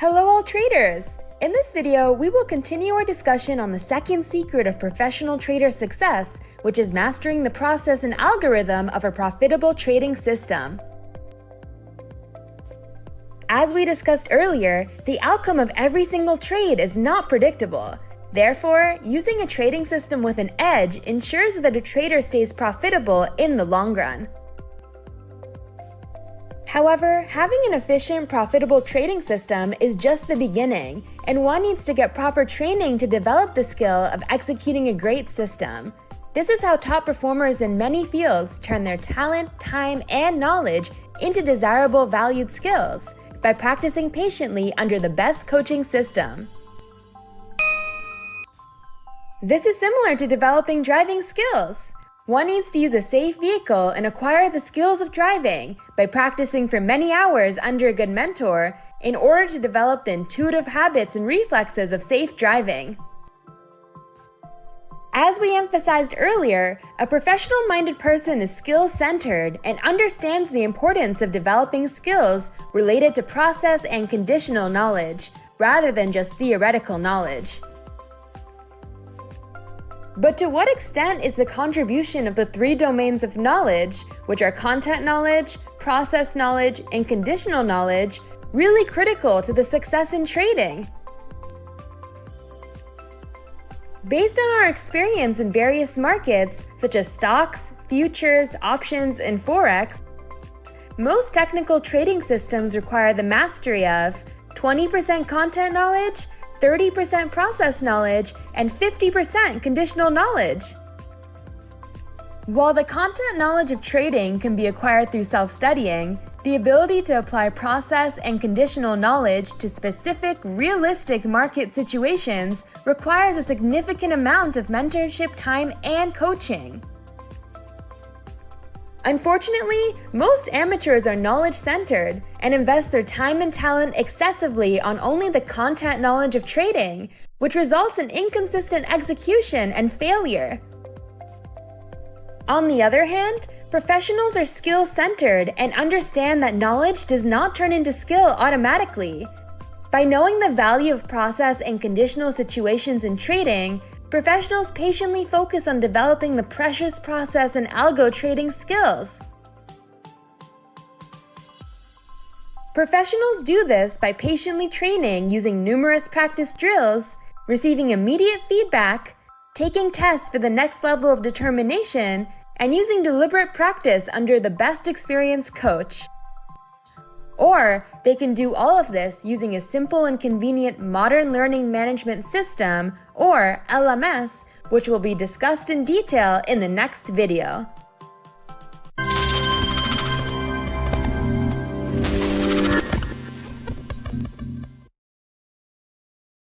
Hello all traders! In this video, we will continue our discussion on the second secret of professional trader success, which is mastering the process and algorithm of a profitable trading system. As we discussed earlier, the outcome of every single trade is not predictable. Therefore, using a trading system with an edge ensures that a trader stays profitable in the long run. However, having an efficient, profitable trading system is just the beginning, and one needs to get proper training to develop the skill of executing a great system. This is how top performers in many fields turn their talent, time, and knowledge into desirable valued skills by practicing patiently under the best coaching system. This is similar to developing driving skills. One needs to use a safe vehicle and acquire the skills of driving by practicing for many hours under a good mentor in order to develop the intuitive habits and reflexes of safe driving. As we emphasized earlier, a professional-minded person is skill-centered and understands the importance of developing skills related to process and conditional knowledge, rather than just theoretical knowledge. But to what extent is the contribution of the three domains of knowledge, which are content knowledge, process knowledge, and conditional knowledge, really critical to the success in trading? Based on our experience in various markets, such as stocks, futures, options, and forex, most technical trading systems require the mastery of 20% content knowledge, 30% process knowledge, and 50% conditional knowledge. While the content knowledge of trading can be acquired through self-studying, the ability to apply process and conditional knowledge to specific, realistic market situations requires a significant amount of mentorship time and coaching. Unfortunately, most amateurs are knowledge-centered and invest their time and talent excessively on only the content knowledge of trading, which results in inconsistent execution and failure. On the other hand, professionals are skill-centered and understand that knowledge does not turn into skill automatically. By knowing the value of process and conditional situations in trading, professionals patiently focus on developing the precious process and algo trading skills. Professionals do this by patiently training using numerous practice drills, receiving immediate feedback, taking tests for the next level of determination, and using deliberate practice under the best experienced coach. Or they can do all of this using a simple and convenient modern learning management system, or LMS, which will be discussed in detail in the next video.